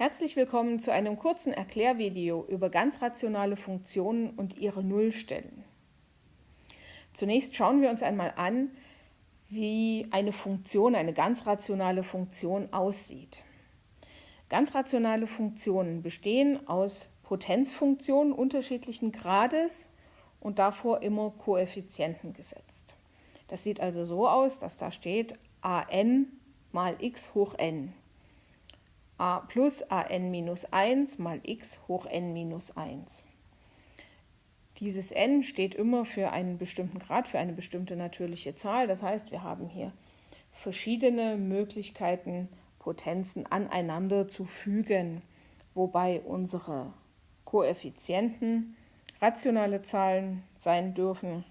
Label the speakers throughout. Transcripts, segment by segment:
Speaker 1: Herzlich willkommen zu einem kurzen Erklärvideo über ganz rationale Funktionen und ihre Nullstellen. Zunächst schauen wir uns einmal an, wie eine Funktion, eine ganz rationale Funktion aussieht. Ganz rationale Funktionen bestehen aus Potenzfunktionen unterschiedlichen Grades und davor immer Koeffizienten gesetzt. Das sieht also so aus, dass da steht an mal x hoch n a plus an minus 1 mal x hoch n minus 1. Dieses n steht immer für einen bestimmten Grad, für eine bestimmte natürliche Zahl. Das heißt, wir haben hier verschiedene Möglichkeiten, Potenzen aneinander zu fügen, wobei unsere Koeffizienten rationale Zahlen sein dürfen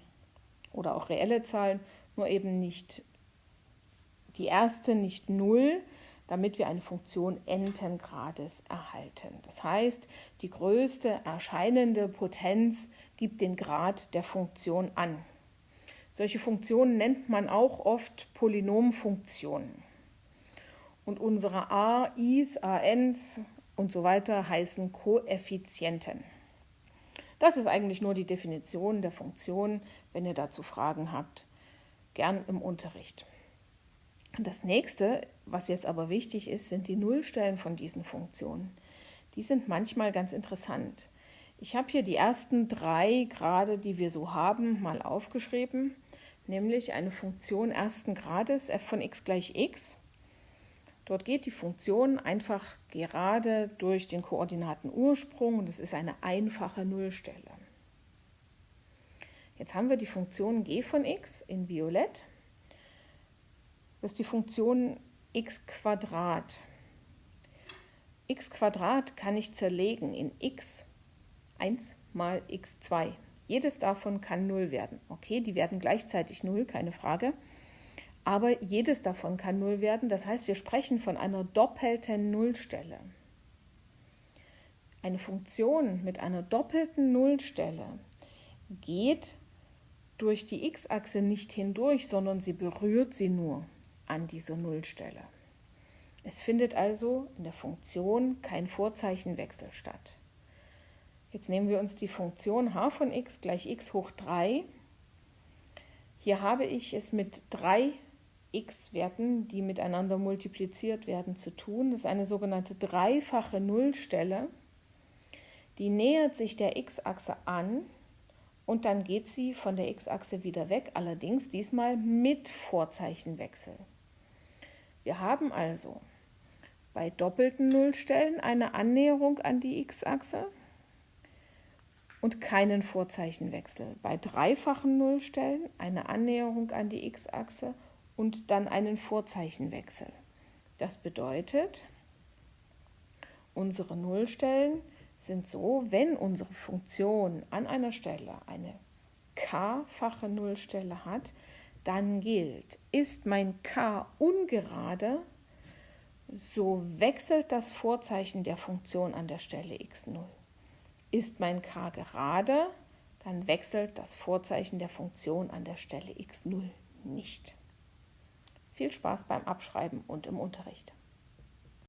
Speaker 1: oder auch reelle Zahlen, nur eben nicht die erste, nicht 0, damit wir eine Funktion n-ten Grades erhalten. Das heißt, die größte erscheinende Potenz gibt den Grad der Funktion an. Solche Funktionen nennt man auch oft Polynomfunktionen. Und unsere a, i's, ans und so weiter heißen Koeffizienten. Das ist eigentlich nur die Definition der Funktion. Wenn ihr dazu Fragen habt, gern im Unterricht. Das nächste, was jetzt aber wichtig ist, sind die Nullstellen von diesen Funktionen. Die sind manchmal ganz interessant. Ich habe hier die ersten drei Grade, die wir so haben, mal aufgeschrieben, nämlich eine Funktion ersten Grades f von x gleich x. Dort geht die Funktion einfach gerade durch den Koordinatenursprung und es ist eine einfache Nullstelle. Jetzt haben wir die Funktion g von x in Violett das ist die Funktion x Quadrat. x Quadrat kann ich zerlegen in x 1 mal x2. Jedes davon kann 0 werden. Okay, die werden gleichzeitig 0, keine Frage. Aber jedes davon kann 0 werden. Das heißt, wir sprechen von einer doppelten Nullstelle. Eine Funktion mit einer doppelten Nullstelle geht durch die x-Achse nicht hindurch, sondern sie berührt sie nur an dieser Nullstelle. Es findet also in der Funktion kein Vorzeichenwechsel statt. Jetzt nehmen wir uns die Funktion h von x gleich x hoch 3. Hier habe ich es mit drei x-Werten, die miteinander multipliziert werden, zu tun. Das ist eine sogenannte dreifache Nullstelle. Die nähert sich der x-Achse an und dann geht sie von der x-Achse wieder weg, allerdings diesmal mit Vorzeichenwechsel. Wir haben also bei doppelten Nullstellen eine Annäherung an die x-Achse und keinen Vorzeichenwechsel. Bei dreifachen Nullstellen eine Annäherung an die x-Achse und dann einen Vorzeichenwechsel. Das bedeutet, unsere Nullstellen sind so, wenn unsere Funktion an einer Stelle eine k-fache Nullstelle hat, dann gilt, ist mein k ungerade, so wechselt das Vorzeichen der Funktion an der Stelle x0. Ist mein k gerade, dann wechselt das Vorzeichen der Funktion an der Stelle x0 nicht. Viel Spaß beim Abschreiben und im Unterricht.